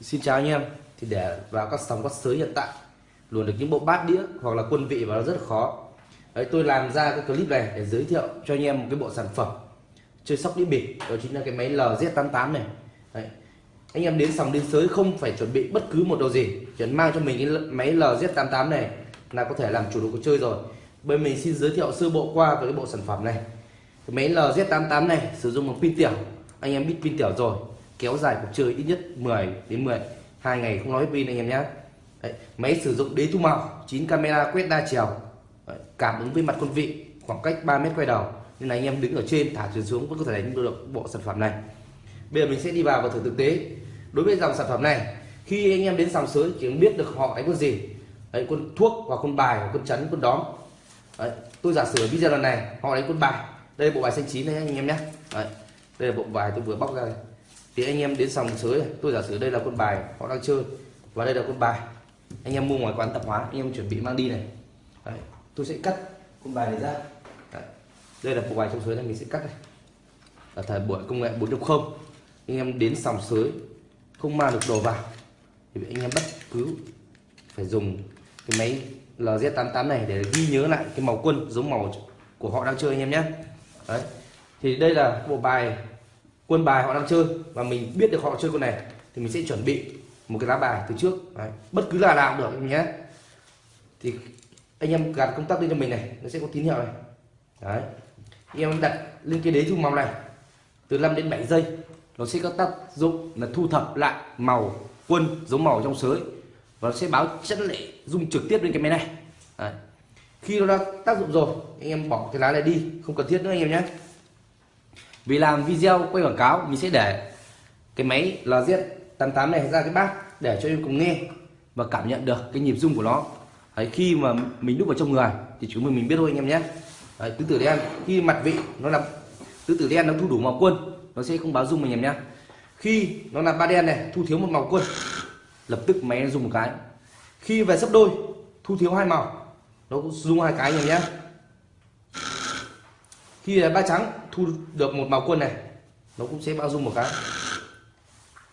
Xin chào anh em. Thì để vào các sóng các sới hiện tại luồn được những bộ bát đĩa hoặc là quân vị vào nó rất là khó. Đấy, tôi làm ra cái clip này để giới thiệu cho anh em một cái bộ sản phẩm chơi sóc đĩa bịp. Đó chính là cái máy LZ88 này. Đấy. anh em đến sòng đến sới không phải chuẩn bị bất cứ một đồ gì. Chỉ mang cho mình cái máy LZ88 này là có thể làm chủ được cuộc chơi rồi. Bên mình xin giới thiệu sơ bộ qua về cái bộ sản phẩm này. Cái máy LZ88 này sử dụng một pin tiểu. Anh em biết pin tiểu rồi kéo dài cuộc chơi ít nhất 10 đến 10 hai ngày không nói pin anh em nhé Đấy, máy sử dụng đế thu màu 9 camera quét đa chiều. Đấy, cảm ứng với mặt quân vị khoảng cách 3 mét quay đầu. Nên là anh em đứng ở trên thả chuyển xuống vẫn có thể đánh được bộ sản phẩm này. Bây giờ mình sẽ đi vào và thử thực tế. Đối với dòng sản phẩm này khi anh em đến sòng sới chỉ biết được họ đánh con gì. Đấy, con thuốc hoặc con bài hoặc con chắn con đóm. Đấy, tôi giả sử video lần này họ đánh con bài. Đây là bộ bài xanh chín này anh em nhé Đấy, đây là bộ bài tôi vừa bóc ra này thì anh em đến sòng sới tôi giả sử đây là quân bài họ đang chơi và đây là quân bài anh em mua ngoài quán tạp hóa anh em chuẩn bị mang đi này. Đấy, tôi sẽ cắt quân bài này ra. Đấy, đây là bộ bài trong sới này mình sẽ cắt này. Ở thời buổi công nghệ 4.0 anh em đến sòng sới không mang được đồ vào thì anh em bất cứ phải dùng cái máy LZ88 này để ghi nhớ lại cái màu quân giống màu của họ đang chơi anh em nhé. Đấy thì đây là bộ bài quân bài họ đang chơi và mình biết được họ chơi con này thì mình sẽ chuẩn bị một cái lá bài từ trước đấy. bất cứ là nào cũng được nhé thì anh em gạt công tắc lên cho mình này, nó sẽ có tín hiệu này đấy, anh em đặt lên cái đế thu màu này, từ 5 đến 7 giây, nó sẽ có tác dụng là thu thập lại màu, quân giống màu trong sới và nó sẽ báo chất lệ dung trực tiếp lên cái máy này đấy. khi nó đã tác dụng rồi, anh em bỏ cái lá này đi, không cần thiết nữa anh em nhé vì làm video quay quảng cáo mình sẽ để cái máy LZ88 này ra cái bát để cho em cùng nghe và cảm nhận được cái nhịp rung của nó. Đấy, khi mà mình đúc vào trong người thì chúng mình mình biết thôi anh em nhé. Đấy, tứ tử đen khi mặt vị nó là tứ tử đen nó thu đủ màu quân nó sẽ không báo rung anh em nhé. Khi nó là ba đen này thu thiếu một màu quân lập tức máy nó dùng một cái. Khi về sấp đôi thu thiếu hai màu nó cũng dùng hai cái anh em nhé khi ba trắng thu được một màu quân này nó cũng sẽ bao dung một cái.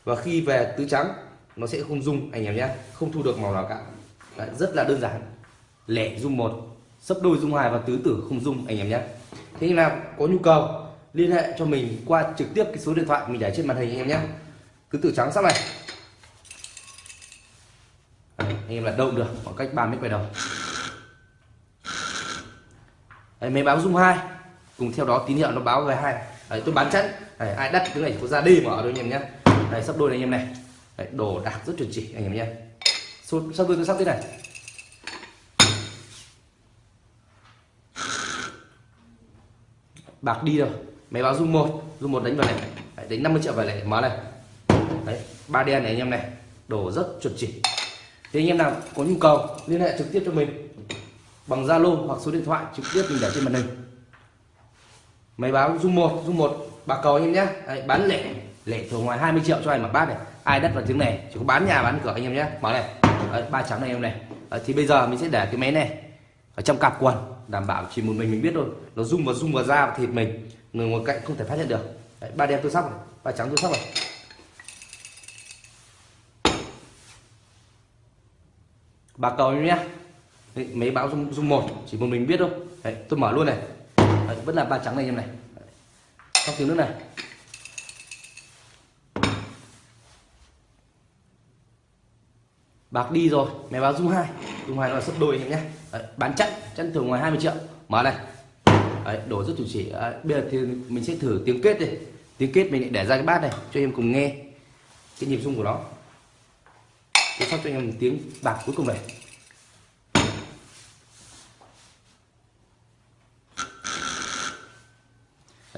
Và khi về tứ trắng nó sẽ không dung anh em nhé không thu được màu nào cả. Đấy, rất là đơn giản. Lẻ dung một sấp đôi dung hai và tứ tử không dung anh em nhé. Thế nào có nhu cầu liên hệ cho mình qua trực tiếp cái số điện thoại mình để trên màn hình anh em nhé. Tứ tử trắng sắp này. Đấy, anh em là động được khoảng cách 3 mét quay đầu. Đấy, máy báo dung hai cùng theo đó tín hiệu nó báo về hai. Đấy, tôi bán chẵn Đấy, ai đắt cái này có ra đi mở đôi anh em nhé Đấy, sắp đôi này anh em này. Đấy, đồ đạc rất chuẩn chỉ anh em nhé sắp đôi tôi sắp thế này? Bạc đi rồi máy báo dung một. Dung một đánh vào này. Đấy, đánh 50 triệu vào này. Mở này. Đấy, ba đen này anh em này. Đồ rất chuẩn chỉ. Thì anh em nào có nhu cầu liên hệ trực tiếp cho mình. Bằng Zalo hoặc số điện thoại trực tiếp mình để trên màn hình máy báo dung một dung một bạc cầu anh em nhé. Đấy, bán lẻ lẻ thường ngoài 20 triệu cho anh mà bát này. Ai đất vào tiếng này chỉ có bán nhà bán cửa anh em nhé. Mở này. Đấy, ba trắng này em này. Đấy, thì bây giờ mình sẽ để cái máy này ở trong cặp quần đảm bảo chỉ một mình mình biết thôi. Nó rung vào rung vào da và thịt mình người ngoài cạnh không thể phát hiện được. Đấy, ba đen tôi sóc này ba trắng tôi sóc này. Bạc cầu em nhé. Mấy báo dung, dung một chỉ một mình biết thôi. Đấy, tôi mở luôn này. Đấy, vẫn là ba trắng này em này. Trong tiếng nước này. Bạc đi rồi máy báo dung hai. Dung hai là sấp đôi em nhé. Đấy, bán chặn chặn thường ngoài 20 triệu. Mở này. Đấy, đổ rất chủ chỉ Đấy, bây giờ thì mình sẽ thử tiếng kết đi. Tiếng kết mình lại để ra cái bát này cho em cùng nghe cái nhịp rung của nó. Tôi sắp cho em tiếng bạc cuối cùng này.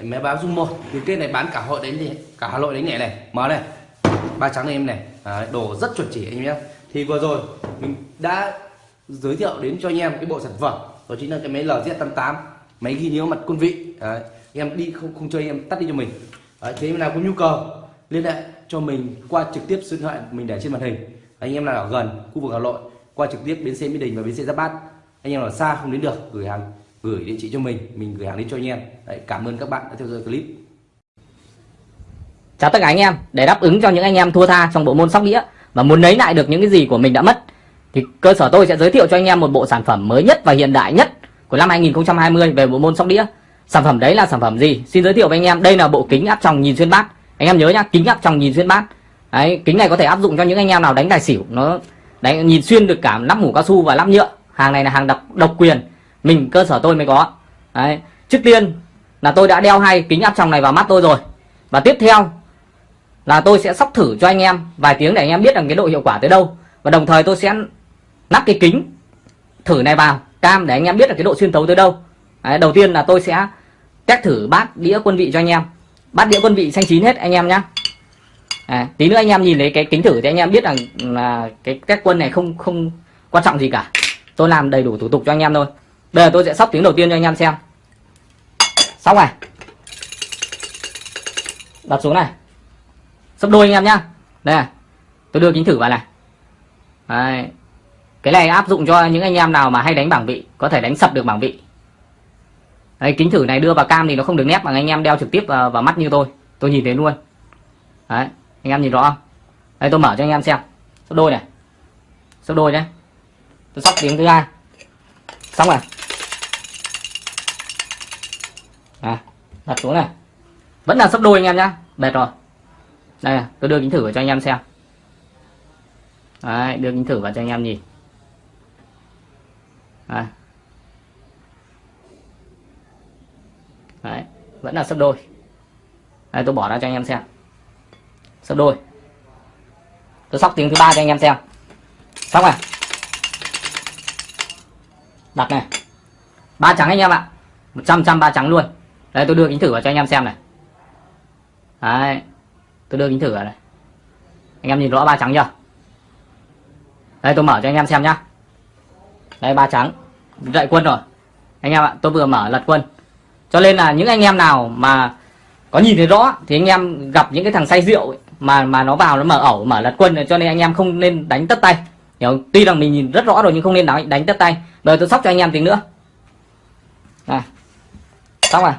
Đấy, máy báo dung một. Cái kết này bán cả hội đánh thì cả hà nội đánh nhẹ này. Mở này. Ba trắng này em này. Đấy, đồ rất chuẩn chỉ anh em thì vừa rồi mình đã giới thiệu đến cho anh em cái bộ sản phẩm. Đó chính là cái máy LZ88 máy ghi nhớ mặt quân vị. Đấy, em đi không không chơi em tắt đi cho mình. Đấy, thế nào có nhu cầu liên hệ cho mình qua trực tiếp số điện thoại mình để trên màn hình. Anh em nào ở gần khu vực Hà Nội qua trực tiếp bến xe Mỹ Đình và bến xe Giáp Bát. Anh em ở xa không đến được gửi hàng gửi địa chỉ cho mình mình gửi hàng đến cho anh em. Đấy, cảm ơn các bạn đã theo dõi clip. Chào tất cả anh em, để đáp ứng cho những anh em thua tha trong bộ môn sóc đĩa và muốn lấy lại được những cái gì của mình đã mất thì cơ sở tôi sẽ giới thiệu cho anh em một bộ sản phẩm mới nhất và hiện đại nhất của năm 2020 về bộ môn sóc đĩa. Sản phẩm đấy là sản phẩm gì? Xin giới thiệu với anh em đây là bộ kính áp tròng nhìn xuyên bát. Anh em nhớ nhá kính áp tròng nhìn xuyên bát. Đấy kính này có thể áp dụng cho những anh em nào đánh tài xỉu nó đánh nhìn xuyên được cả nắp mũ cao su và nắp nhựa. Hàng này là hàng độc độc quyền mình cơ sở tôi mới có. Đấy trước tiên là tôi đã đeo hai kính áp tròng này vào mắt tôi rồi. Và tiếp theo là tôi sẽ sóc thử cho anh em vài tiếng để anh em biết rằng cái độ hiệu quả tới đâu. Và đồng thời tôi sẽ lắp cái kính thử này vào cam để anh em biết là cái độ xuyên tấu tới đâu. Đấy, đầu tiên là tôi sẽ test thử bát đĩa quân vị cho anh em. Bát đĩa quân vị xanh chín hết anh em nhé à, tí nữa anh em nhìn thấy cái kính thử thì anh em biết rằng là cái test quân này không không quan trọng gì cả. Tôi làm đầy đủ thủ tục cho anh em thôi bây giờ tôi sẽ sóc tiếng đầu tiên cho anh em xem. Xong này đặt xuống này. Sấp đôi anh em nhá. Đây này. Tôi đưa kính thử vào này. Đấy. cái này áp dụng cho những anh em nào mà hay đánh bảng vị có thể đánh sập được bảng vị. Đấy, kính thử này đưa vào cam thì nó không được nét bằng anh em đeo trực tiếp vào, vào mắt như tôi. Tôi nhìn thấy luôn. Đấy, anh em nhìn rõ không? Đây tôi mở cho anh em xem. Sấp đôi này. Sấp đôi nhé tôi sóc tiếng thứ hai. Xong rồi à, đặt xuống này. Vẫn là sấp đôi anh em nhá. Bệt rồi. Đây tôi đưa kính thử vào cho anh em xem. Đấy, đưa kính thử vào cho anh em nhìn. Đấy. Đấy, vẫn là sấp đôi. Đây tôi bỏ ra cho anh em xem. Sấp đôi. Tôi sóc tiếng thứ ba cho anh em xem. Sóc này đặt này. Ba trắng anh em ạ. Một trăm trăm ba trắng luôn đây tôi đưa kính thử vào cho anh em xem này. Đấy tôi đưa kính thử vào này. Anh em nhìn rõ ba trắng chưa? Đây tôi mở cho anh em xem nhá. Đây ba trắng dậy quân rồi. Anh em ạ tôi vừa mở lật quân. Cho nên là những anh em nào mà có nhìn thấy rõ thì anh em gặp những cái thằng say rượu ấy, mà mà nó vào nó mở ẩu mở lật quân cho nên anh em không nên đánh tất tay. Hiểu tuy rằng mình nhìn rất rõ rồi nhưng không nên đánh đánh tất tay. Bây giờ tôi sóc cho anh em tiếng nữa. Này xong rồi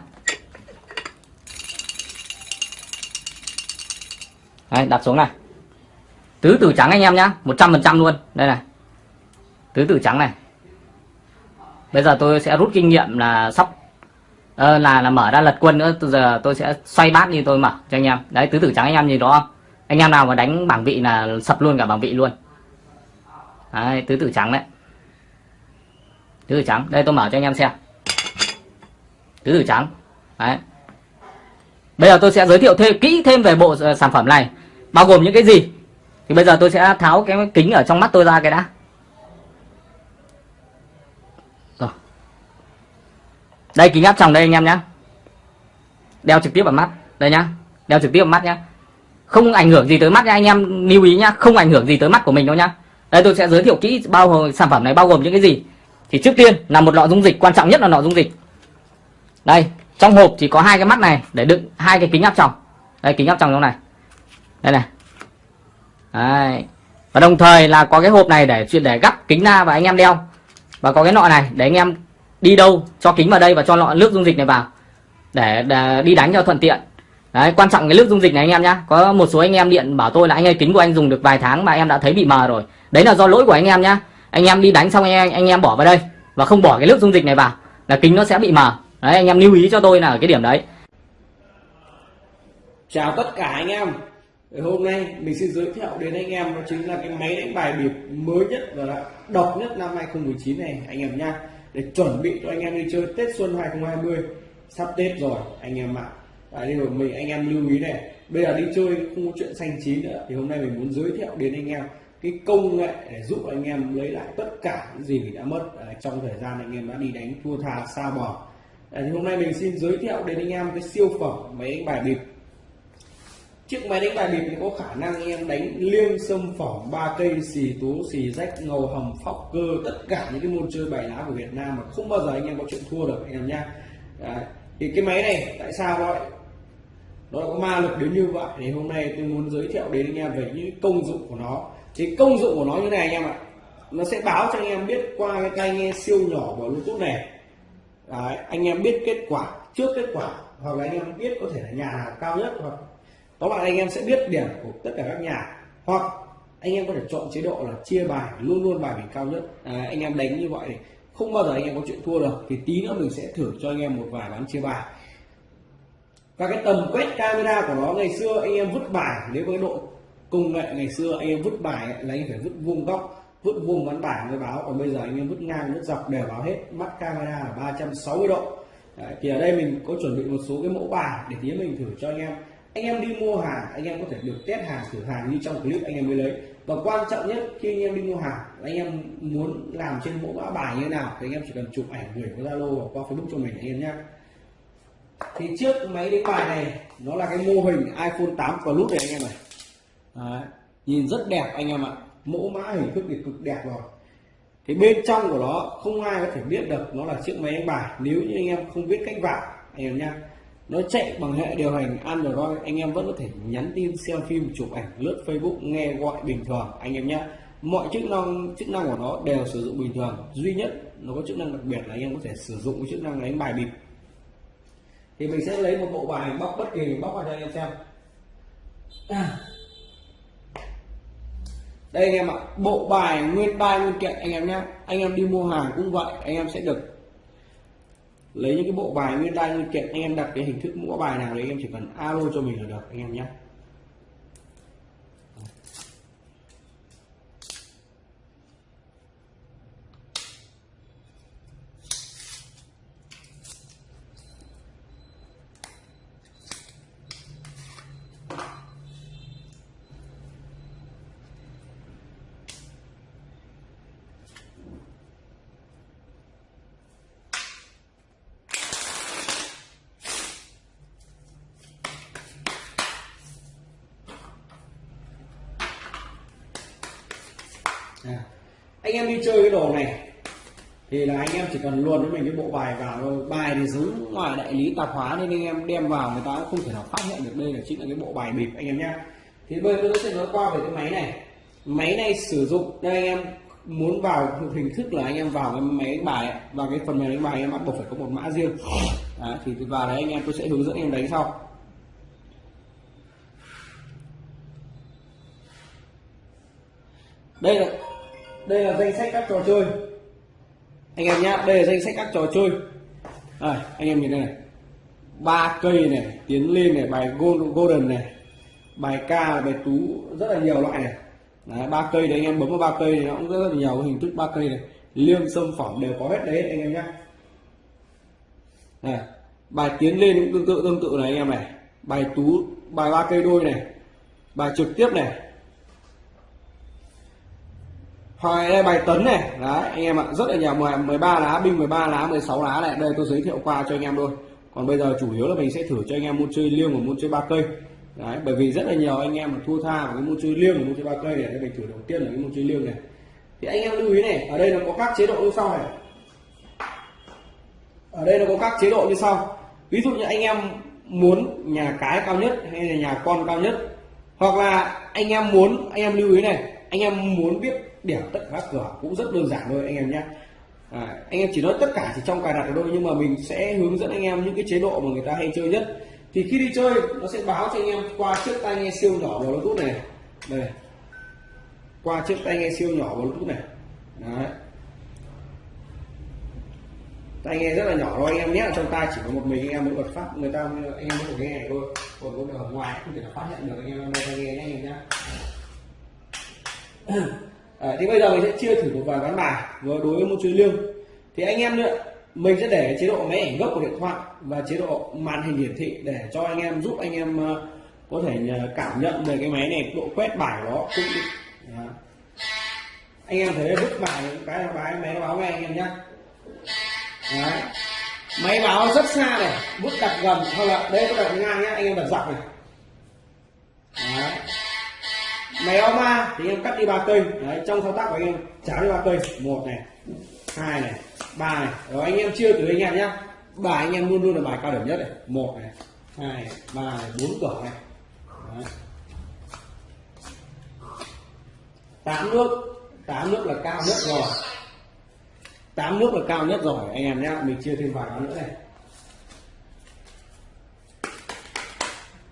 Đấy, đặt xuống này. Tứ tử trắng anh em nhá 100% luôn. Đây này. Tứ tử trắng này. Bây giờ tôi sẽ rút kinh nghiệm là sóc ờ, là là mở ra lật quân nữa. Từ giờ tôi sẽ xoay bát như tôi mở cho anh em. Đấy tứ tử trắng anh em nhìn đó không? Anh em nào mà đánh bảng vị là sập luôn cả bảng vị luôn. Đấy tứ tử trắng đấy. Tứ tử trắng. Đây tôi mở cho anh em xem. Tứ tử trắng. Đấy bây giờ tôi sẽ giới thiệu thêm, kỹ thêm về bộ ờ, sản phẩm này. Bao gồm những cái gì? Thì bây giờ tôi sẽ tháo cái kính ở trong mắt tôi ra cái đã. Rồi. Đây, kính áp tròng đây anh em nhé đeo trực tiếp vào mắt. Đây nhá. Đeo trực tiếp vào mắt nhá. Không ảnh hưởng gì tới mắt nha anh em, lưu ý nhá. Không ảnh hưởng gì tới mắt của mình đâu nhá. Đây, tôi sẽ giới thiệu kỹ bao gồm sản phẩm này bao gồm những cái gì. Thì trước tiên là một lọ dung dịch, quan trọng nhất là lọ dung dịch. Đây trong hộp thì có hai cái mắt này để đựng hai cái kính áp tròng. Đây kính áp tròng trong này. Đây này. Đấy. và đồng thời là có cái hộp này để chuyên để gắp kính ra và anh em đeo. Và có cái nọ này để anh em đi đâu cho kính vào đây và cho lọ nước dung dịch này vào. Để, để đi đánh cho thuận tiện. Đấy quan trọng cái nước dung dịch này anh em nhá. Có một số anh em điện bảo tôi là anh ơi kính của anh dùng được vài tháng mà em đã thấy bị mờ rồi. Đấy là do lỗi của anh em nhá. Anh em đi đánh xong anh em, anh em bỏ vào đây và không bỏ cái nước dung dịch này vào là kính nó sẽ bị mờ đấy anh em lưu ý cho tôi là ở cái điểm đấy. Chào tất cả anh em. Hôm nay mình xin giới thiệu đến anh em đó chính là cái máy đánh bài bịp mới nhất và độc nhất năm 2019 này anh em nha để chuẩn bị cho anh em đi chơi Tết Xuân 2020 sắp Tết rồi anh em ạ. À. đây rồi mình anh em lưu ý này. Bây giờ đi chơi không có chuyện xanh chín nữa. Thì hôm nay mình muốn giới thiệu đến anh em cái công nghệ để giúp anh em lấy lại tất cả những gì mình đã mất. À, trong thời gian anh em đã đi đánh thua thà xa bò à, thì hôm nay mình xin giới thiệu đến anh em cái siêu phẩm máy đánh bài bịp. Chiếc máy đánh bài bịp thì có khả năng anh em đánh liêng sâm phỏng ba cây xì tú xì rách ngầu hầm phóc cơ tất cả những cái môn chơi bài lá của Việt Nam mà không bao giờ anh em có chuyện thua được anh em nhá. À, thì cái máy này tại sao vậy? Nó có ma lực đến như vậy thì hôm nay tôi muốn giới thiệu đến anh em về những công dụng của nó. Thì công dụng của nó như này anh em ạ. Nó sẽ báo cho anh em biết qua cái tai nghe siêu nhỏ của bluetooth này. Đấy, anh em biết kết quả trước kết quả hoặc là anh em biết có thể là nhà cao nhất hoặc có bạn anh em sẽ biết điểm của tất cả các nhà hoặc anh em có thể chọn chế độ là chia bài luôn luôn bài mình cao nhất à, anh em đánh như vậy thì không bao giờ anh em có chuyện thua được thì tí nữa mình sẽ thử cho anh em một vài bán chia bài và cái tầm quét camera của nó ngày xưa anh em vứt bài nếu với độ công nghệ ngày xưa anh em vứt bài lấy là anh phải vứt vuông góc vứt vuông ván bài mới báo. Còn bây giờ anh em vứt ngang vứt dọc đều báo hết. Mắt camera là 360 độ. Đấy, thì ở đây mình có chuẩn bị một số cái mẫu bài để tí mình thử cho anh em. Anh em đi mua hàng anh em có thể được test hàng thử hàng như trong clip anh em mới lấy. Và quan trọng nhất khi anh em đi mua hàng anh em muốn làm trên mẫu mã bài như thế nào thì anh em chỉ cần chụp ảnh gửi qua zalo hoặc qua facebook cho mình anh em nhé. Thì trước máy đánh bài này nó là cái mô hình iPhone 8 Plus này anh em này Đấy. nhìn rất đẹp anh em ạ mẫu mã hình thức thì cực đẹp rồi. Thì bên trong của nó, không ai có thể biết được nó là chiếc máy đánh bài. Nếu như anh em không biết cách vào anh em nha nó chạy bằng hệ điều hành Android, anh em vẫn có thể nhắn tin, xem phim, chụp ảnh, lướt Facebook, nghe gọi bình thường. Anh em nhé mọi chức năng chức năng của nó đều sử dụng bình thường. Duy nhất nó có chức năng đặc biệt là anh em có thể sử dụng cái chức năng đánh bài bịp. Thì mình sẽ lấy một bộ bài bóc bất kỳ, bóc vào cho anh em xem. À đây anh em ạ, bộ bài, nguyên bài, nguyên kiện, anh em nhé. Anh em đi mua hàng cũng vậy, anh em sẽ được lấy những cái bộ bài, nguyên bài, nguyên kiện, anh em đặt cái hình thức mẫu bài nào đấy, anh em chỉ cần alo cho mình là được, anh em nhé. À. anh em đi chơi cái đồ này thì là anh em chỉ cần luôn với mình cái bộ bài vào thôi. Bài thì giống ngoài đại lý tạp hóa nên anh em đem vào người ta cũng không thể nào phát hiện được đây là chính là cái bộ bài bịp anh em nhé thì bây giờ tôi sẽ nói qua về cái máy này. Máy này sử dụng đây anh em muốn vào hình thức là anh em vào cái máy đánh bài vào cái phần mềm đánh bài anh em bắt buộc phải có một mã riêng. Đấy, thì vào đấy anh em tôi sẽ hướng dẫn anh em đánh sau. Đây là đây là danh sách các trò chơi. Anh em nhá đây là danh sách các trò chơi. À, anh em nhìn đây này. Ba cây này tiến lên này bài gold, golden này bài ca bài tú rất là nhiều loại này. Ba cây đấy anh em bấm vào ba cây này nó cũng rất là nhiều hình thức ba cây này. Liêng sâm phẩm đều có hết đấy anh em nhá. Này bài tiến lên cũng tương tự tương tự này anh em này. Bài tú bài ba cây đôi này. Bài trực tiếp này hoặc đây, bài tấn này. Đấy, anh em ạ, rất là nhiều 13 lá, binh 13 lá 16 lá này. Đây tôi giới thiệu qua cho anh em thôi còn bây giờ chủ yếu là mình sẽ thử cho anh em môn chơi liêng và môn chơi ba cây. Đấy, bởi vì rất là nhiều anh em mà thua tha vào cái môn chơi liêng và môn chơi ba cây này đây mình thử đầu tiên là cái môn chơi liêng này. Thì anh em lưu ý này, ở đây nó có các chế độ như sau này. Ở đây nó có các chế độ như sau. Ví dụ như anh em muốn nhà cái cao nhất hay là nhà con cao nhất. Hoặc là anh em muốn, anh em lưu ý này, anh em muốn biết điểm tất cả các cửa cũng rất đơn giản thôi anh em nhé. À, anh em chỉ nói tất cả chỉ trong cài đặt thôi nhưng mà mình sẽ hướng dẫn anh em những cái chế độ mà người ta hay chơi nhất. Thì khi đi chơi nó sẽ báo cho anh em qua chiếc tai nghe siêu nhỏ bluetooth này. Đây. Qua chiếc tai nghe siêu nhỏ bluetooth này. Đấy. tai nghe rất là nhỏ thôi anh em nhé. Trong tai chỉ có một mình anh em mới bật phát người ta anh em mới được nghe thôi. Còn có ở ngoài không thể nào phát hiện được anh em đang nghe nhé anh em nhé à, thì bây giờ mình sẽ chia thử một vài ván bài với đối với môn chơi liêng thì anh em nữa mình sẽ để chế độ máy ảnh gốc của điện thoại và chế độ màn hình hiển thị để cho anh em giúp anh em ờ, có thể ờ, cảm nhận về cái máy này độ quét bài của nó cũng Đó. anh em thấy vứt bài cái bài máy nó báo ngay anh em nhé Đấy. máy báo rất xa này bút đặt gần hoặc là đây có đặt ngang nhá anh em đặt dọc này Đấy máy ao ma thì em cắt đi ba cây. Đấy trong thao tác của anh em cháo đi ba cây. Một này hai này ba này. Rồi anh em chia từ anh em nhá. Bài anh em luôn luôn là bài cao điểm nhất này. Một này hai này, ba này bốn cửa này. Đấy. tám nước tám nước là cao nhất rồi. Tám nước là cao nhất rồi anh em nhá. Mình chia thêm vài cái nữa này.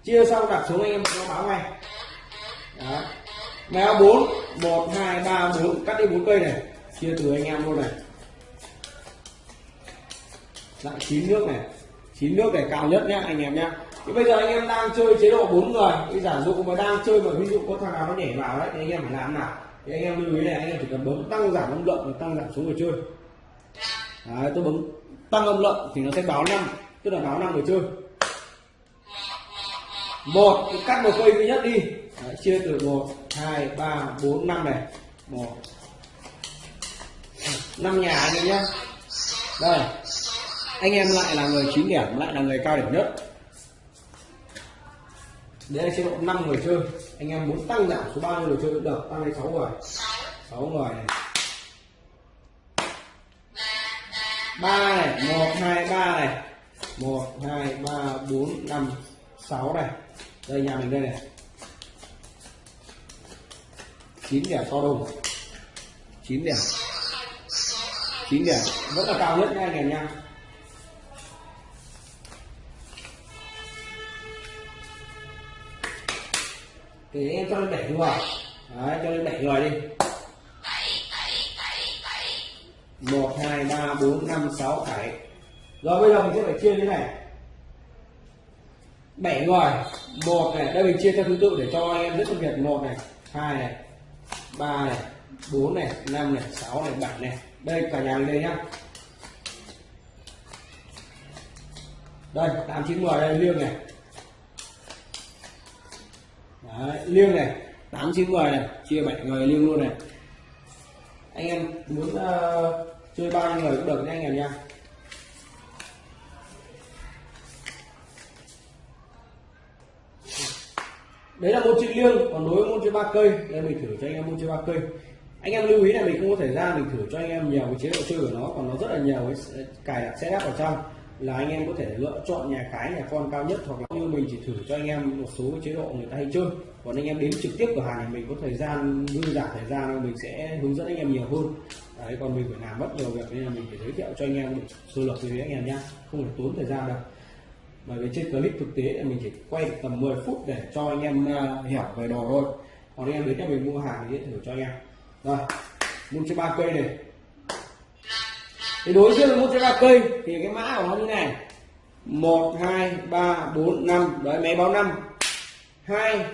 Chia xong đặt xuống anh em nó báo ngay. Đó báo 4 1 2 3 4 cắt đi 4 cây này. Chia từ anh em luôn này. Lại chín nước này. Chín nước này cao nhất nhá anh em nhá. Thì bây giờ anh em đang chơi chế độ bốn người. Thì giả dụ mà đang chơi mà ví dụ có thằng nào nó nhảy vào đấy thì anh em phải làm nào? Thì anh em lưu ý này anh em chỉ cần bấm tăng giảm âm lượng và tăng giảm số người chơi. Đấy, tôi bấm tăng âm lượng thì nó sẽ báo năm tức là báo năm người chơi. Một cắt một cây duy nhất đi. Đấy, chia từ 1 2 3 4 5 này. 1 năm nhà anh em nhé đây. Anh em lại là người chín điểm lại là người cao điểm nhất. Đấy là chế độ 5 người chơi. Anh em muốn tăng giảm số bao nhiêu người chơi cũng được tăng lên 6 người. 6 người này. Ba này một hai ba này. Một hai ba bốn năm sáu này. Đây nhà mình đây này chín điểm to đùng chín điểm chín điểm vẫn là cao nhất nha anh em nha. Thì anh em cho lên bảy người. Đấy, cho lên bảy người đi. Một, hai, ba, bốn, năm, sáu, bảy. Rồi bây giờ mình sẽ phải chia như thế này. Bảy người. Một này, đây mình chia theo thứ tự để cho anh em rất phân biệt. Một này, hai này ba này bốn này năm này sáu này bảy này. Đây cả nhà mình đây nhá. Đây tám chín mười đây liêng này. Đấy, liêng này tám chín mười này chia bảy người liêng luôn này. Anh em muốn uh, chơi bao nhiêu người cũng được nha anh em nha đấy là môn chơi liêng, còn đối với môn chơi ba cây đây mình thử cho anh em môn chơi ba cây. Anh em lưu ý là mình không có thời gian, mình thử cho anh em nhiều cái chế độ chơi của nó, còn nó rất là nhiều cái cài đặt setup ở trong, là anh em có thể lựa chọn nhà cái, nhà con cao nhất, hoặc là như mình chỉ thử cho anh em một số cái chế độ người ta hay chơi. Còn anh em đến trực tiếp cửa hàng thì mình có thời gian, dư giả thời gian mình sẽ hướng dẫn anh em nhiều hơn. Đấy, còn mình phải làm mất nhiều việc, nên là mình phải giới thiệu cho anh em một sơ lược như anh em nhá. Không phải tốn thời gian đâu bởi vì trên clip thực tế là mình chỉ quay tầm 10 phút để cho anh em uh, hiểu về đồ thôi. Còn anh em đến các mình mua hàng thì thử cho anh em. Rồi mua cho ba cây này. Thì đối với một cho ba cây thì cái mã của nó như này. Một hai ba bốn năm. Đấy máy báo năm. Hai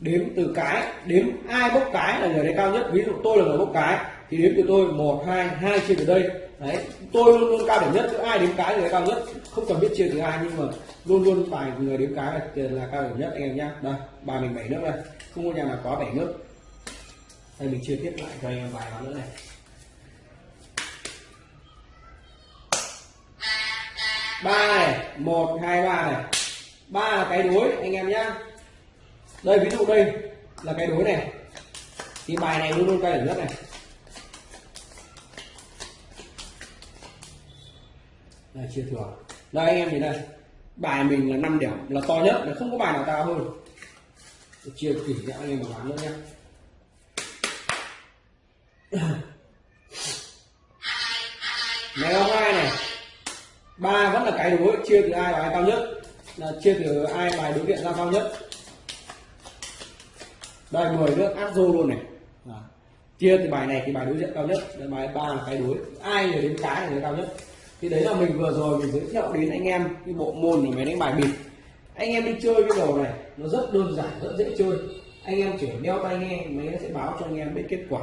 đếm từ cái. Đếm ai bốc cái là người đấy cao nhất. Ví dụ tôi là người bốc cái thì đếm từ tôi. Một hai hai chia từ đây đấy tôi luôn luôn cao điểm nhất chứ ai đếm cái người cao nhất. Không cần biết chia từ ai nhưng mà luôn luôn phải người đếm cái là, là cao điểm nhất anh em nhá. Đây bài mình bảy nước đây. Không có nhà nào có bảy nước. Đây mình chia tiếp lại cho anh em vài vào nữa này. Ba này một hai ba này. Ba là cái đối anh em nhá. Đây ví dụ đây là cái đối này. Thì bài này luôn luôn cao điểm nhất này. Đây, chia thừa. Đây, anh em nhìn đây. Bài mình là 5 điểm, là to nhất, là không có bài nào cao hơn. Chia tỉ cho anh em mà bán nữa nhé. Là ai này? Ba vẫn là cái đối, chia từ ai bài cao nhất? Là chia từ ai bài đối diện ra cao nhất? Đây 10 nước áp dô luôn này. Đó. chia từ bài này thì bài đối diện cao nhất đây bài ba là cái đối. Ai người đến cái là cao nhất? Thì đấy là mình vừa rồi mình giới thiệu đến anh em cái bộ môn của máy đánh bài bịp. Anh em đi chơi cái đồ này, nó rất đơn giản, rất dễ chơi. Anh em chỉ đeo tai nghe, máy nó sẽ báo cho anh em biết kết quả.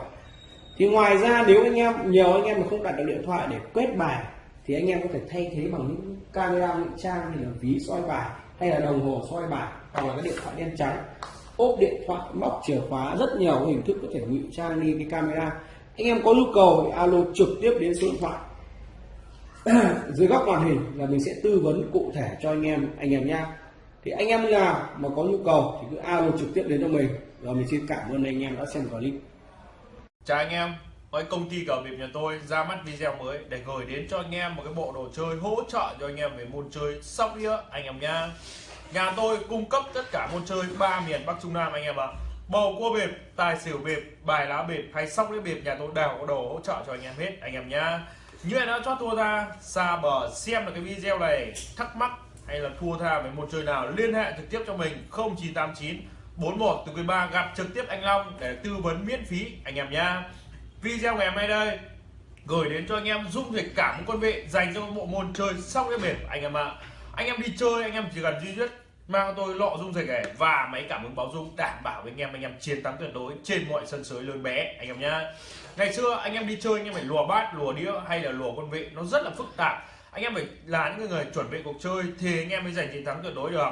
Thì ngoài ra, nếu anh em, nhiều anh em mà không đặt được điện thoại để quét bài, thì anh em có thể thay thế bằng những camera ngụy trang như là ví soi bài, hay là đồng hồ soi bài, hoặc là cái điện thoại đen trắng. Ốp điện thoại, móc chìa khóa, rất nhiều hình thức có thể ngụy trang đi cái camera. Anh em có nhu cầu thì alo trực tiếp đến số điện thoại dưới góc màn hình là mình sẽ tư vấn cụ thể cho anh em anh em nhé thì anh em nào mà có nhu cầu thì cứ alo trực tiếp đến cho mình rồi mình xin cảm ơn anh em đã xem clip Chào anh em, với công ty cờ bịp nhà tôi ra mắt video mới để gửi đến cho anh em một cái bộ đồ chơi hỗ trợ cho anh em về môn chơi sóc đĩa anh em nhá. Nhà tôi cung cấp tất cả môn chơi ba miền Bắc Trung Nam anh em ạ. Bầu cua bịp, tài xỉu bịp, bài lá bịp hay sóc đĩa bịp nhà tôi đều có đồ hỗ trợ cho anh em hết anh em nhá. Như anh đã cho thua ra, xa bờ xem được cái video này, thắc mắc hay là thua tha với một chơi nào, liên hệ trực tiếp cho mình 0989 41 từ quý ba gặp trực tiếp anh Long để tư vấn miễn phí anh em nhá. Video ngày hôm nay đây, gửi đến cho anh em dung dịch cảm quân vị dành cho bộ môn chơi sóc cái bịp anh em ạ. Anh em đi chơi, anh em chỉ cần duy nhất mang tôi lọ dung dịch này và máy cảm ứng báo dung đảm bảo với anh em anh em chiến thắng tuyệt đối trên mọi sân sới lớn bé, anh em nhá. Ngày xưa anh em đi chơi, anh em phải lùa bát, lùa đĩa hay là lùa quân vị, nó rất là phức tạp. Anh em phải là những người chuẩn bị cuộc chơi thì anh em mới giành chiến thắng tuyệt đối được.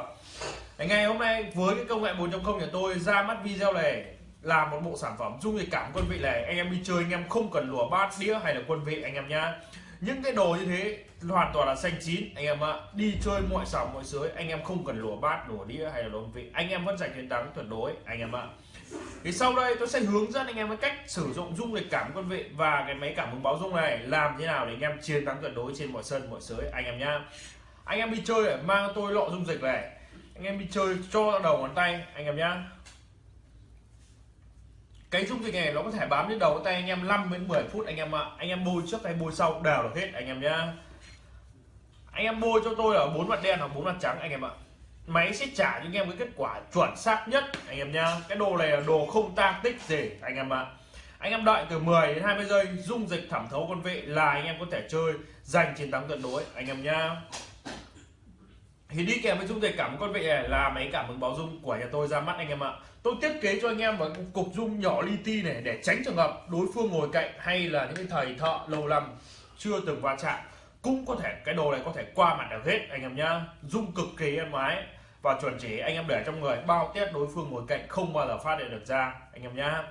Ngày hôm nay với cái công nghệ 4.0 của tôi, ra mắt video này là một bộ sản phẩm dung dịch cảm quân vị này. Anh em đi chơi, anh em không cần lùa bát, đĩa hay là quân vị, anh em nhá những cái đồ như thế hoàn toàn là xanh chín. Anh em ạ, đi chơi mọi sòng mọi sới anh em không cần lùa bát, lùa đĩa hay là đồ vị anh em vẫn giành chiến thắng tuyệt đối, anh em ạ. Thì sau đây tôi sẽ hướng dẫn anh em cái cách sử dụng dung dịch cảm quân vị và cái máy cảm ứng báo dung này làm thế nào để anh em chiến thắng tuyệt đối trên mọi sân, mọi sới anh em nhá. Anh em đi chơi mang tôi lọ dung dịch này. Anh em đi chơi, cho đầu ngón tay, anh em nhá cái dung dịch này nó có thể bám lên đầu tay anh em 5 đến 10 phút anh em ạ. Anh em bôi trước hay bôi sau đều được hết anh em nhá. Anh em bôi cho tôi là bốn mặt đen hoặc bốn mặt trắng anh em ạ. Máy sẽ trả cho anh em cái kết quả chuẩn xác nhất anh em nhá. Cái đồ này là đồ không tang tích gì anh em ạ. Anh em đợi từ 10 đến 20 giây, dung dịch thẩm thấu con vị là anh em có thể chơi giành chiến thắng tuyệt đối anh em nhá thì đi kèm với dung dịch cảm con vị này là máy cảm ứng báo dung của nhà tôi ra mắt anh em ạ. Tôi thiết kế cho anh em một cục dung nhỏ li ti này để tránh trường hợp đối phương ngồi cạnh hay là những thầy thợ lâu năm chưa từng va chạm. Cũng có thể, cái đồ này có thể qua mặt được hết, anh em nhá. Dung cực kỳ êm ái và chuẩn chỉ anh em để trong người, bao tiết đối phương ngồi cạnh không bao giờ phát hiện được ra, anh em nhá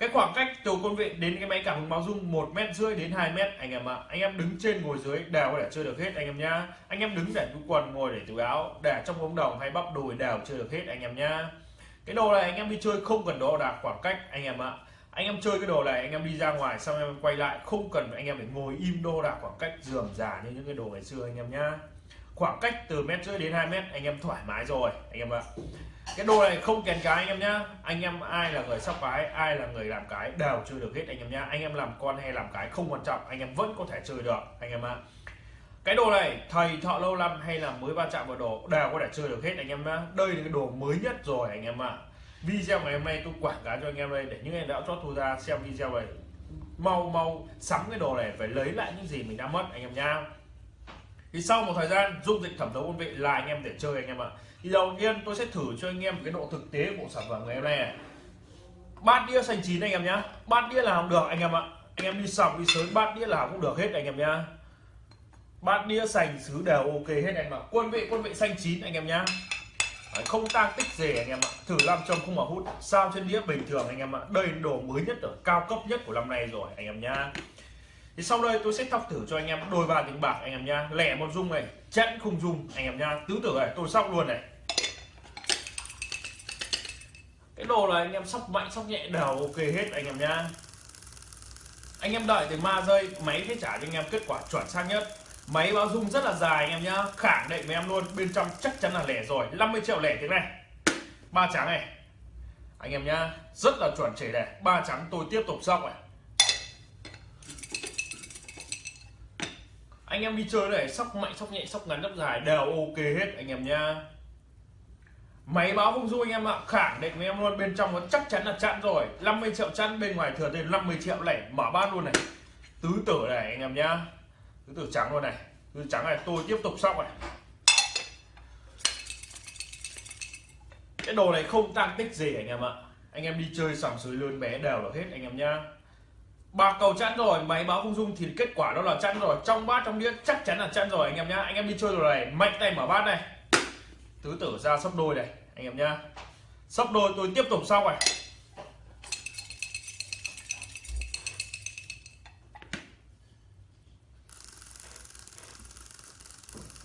cái khoảng cách từ con vị đến cái máy cảm ứng báo dung một mét rưỡi đến 2 mét anh em ạ anh em đứng trên ngồi dưới đều có thể chơi được hết anh em nhá anh em đứng để túi quần ngồi để túi áo để trong ống đồng hay bắp đùi đều chơi được hết anh em nhá cái đồ này anh em đi chơi không cần đo đạc khoảng cách anh em ạ anh em chơi cái đồ này anh em đi ra ngoài xong em quay lại không cần anh em phải ngồi im đo đạc khoảng cách giường già như những cái đồ ngày xưa anh em nhá khoảng cách từ mét rưỡi đến 2 mét anh em thoải mái rồi anh em ạ cái đồ này không kèn cái anh em nhá. Anh em ai là người sóc cái ai là người làm cái đều chơi được hết anh em nhá. Anh em làm con hay làm cái không quan trọng, anh em vẫn có thể chơi được, anh em ạ. Cái đồ này, thầy thợ lâu năm hay là mới va chạm vào đồ đều có thể chơi được hết anh em nhá. Đây là cái đồ mới nhất rồi anh em ạ. Video ngày hôm nay tôi quảng cáo cho anh em đây để những anh đã chót thu ra xem video này. Mau mau sắm cái đồ này phải lấy lại những gì mình đã mất anh em nhá thì sau một thời gian dung dịch thẩm thấu quân vị là anh em để chơi anh em ạ thì đầu tiên tôi sẽ thử cho anh em cái độ thực tế của sản phẩm ngày hôm nay này bát đĩa xanh chín anh em nhá bát đĩa là không được anh em ạ anh em đi sòng đi sới bát đĩa là cũng được hết anh em nhá bát đĩa sành xứ đều ok hết anh em ạ quân vị quân vị xanh chín anh em nhá Đấy, không tăng tích gì anh em ạ thử làm trong không mà hút sao trên đĩa bình thường anh em ạ đây đồ mới nhất ở cao cấp nhất của năm nay rồi anh em nhá thì sau đây tôi sẽ thọc thử cho anh em đôi ba tiếng bạc anh em nhá. Lẻ một dung này, chẵn không dung anh em nhá. Tứ tử này, tôi sóc luôn này. Cái đồ này anh em sóc mạnh, sóc nhẹ đều ok hết anh em nhá. Anh em đợi từ ma rơi máy sẽ trả cho anh em kết quả chuẩn xác nhất. Máy báo dung rất là dài anh em nhá. Khẳng định với em luôn, bên trong chắc chắn là lẻ rồi. 50 triệu lẻ thế này. Ba trắng này. Anh em nhá, rất là chuẩn chỉ này. Ba trắng tôi tiếp tục sóc này. Anh em đi chơi này sóc mạnh, sóc nhẹ, sóc ngắn, sóc dài, đều ok hết anh em nhá. Máy báo không du anh em ạ, khẳng định với em luôn, bên trong nó chắc chắn là chặn rồi. 50 triệu chặn, bên ngoài thừa thêm 50 triệu, này, mở bát luôn này. Tứ tử này anh em nhá. Tứ tử trắng luôn này, tứ trắng này, tôi tiếp tục sóc này. Cái đồ này không tăng tích gì anh em ạ. Anh em đi chơi sòng sới lớn bé đều là hết anh em nhá bạc cầu chẵn rồi, máy báo không dung thì kết quả đó là chẵn rồi. Trong bát, trong đĩa chắc chắn là chẵn rồi, anh em nhá. Anh em đi chơi rồi này, mạnh tay mở bát này. Tứ tử ra sóc đôi này, anh em nhá. Sóc đôi, tôi tiếp tục sau này.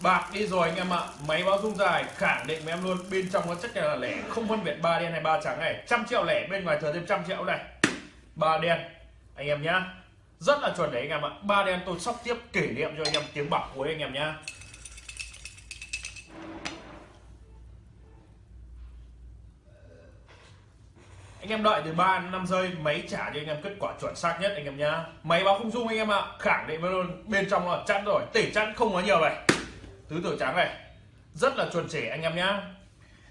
Bạc đi rồi anh em ạ. Máy báo dung dài, khẳng định với em luôn. Bên trong nó chắc chắn là lẻ, không phân biệt ba đen hay ba trắng này. Trăm triệu lẻ, bên ngoài thừa thêm trăm triệu này. Ba đen anh em nhá. Rất là chuẩn đấy anh em ạ. Ba đen tôi sóc tiếp kỷ niệm cho anh em tiếng bạc cuối anh em nhá. Anh em đợi từ 3 đến 5 giây máy trả cho anh em kết quả chuẩn xác nhất anh em nhá. Máy báo không dung anh em ạ. Khẳng định luôn. Bên trong là chắn rồi. Tỉ chắn không có nhiều này. Tứ tử trắng này. Rất là chuẩn chỉ anh em nhá.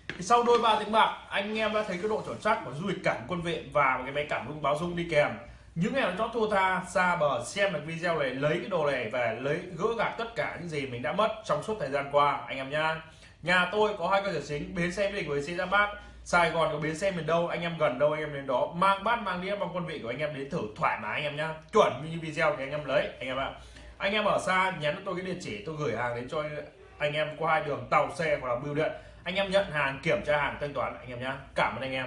Thì sau đôi ba tiếng bạc, anh em đã thấy cái độ chuẩn xác của du lịch cảm quân viện và cái máy cảm rung báo rung đi kèm những em chót thua tha, xa bờ xem được video này, lấy cái đồ này về lấy gỡ gạc tất cả những gì mình đã mất trong suốt thời gian qua, anh em nhá. nhà tôi có hai cơ sở chính, bến xe mỹ đình với xe ra bát. Sài Gòn có bến xe miền đâu anh em gần đâu anh em đến đó. Mang bát, mang đĩa, mang quân vị của anh em đến thử thoải mái anh em nhá. Chuẩn như video thì anh em lấy, anh em ạ. Anh em ở xa, nhắn tôi cái địa chỉ, tôi gửi hàng đến cho anh em qua hai đường tàu xe hoặc là bưu điện. Anh em nhận hàng, kiểm tra hàng, thanh toán, anh em nhá. Cảm ơn anh em.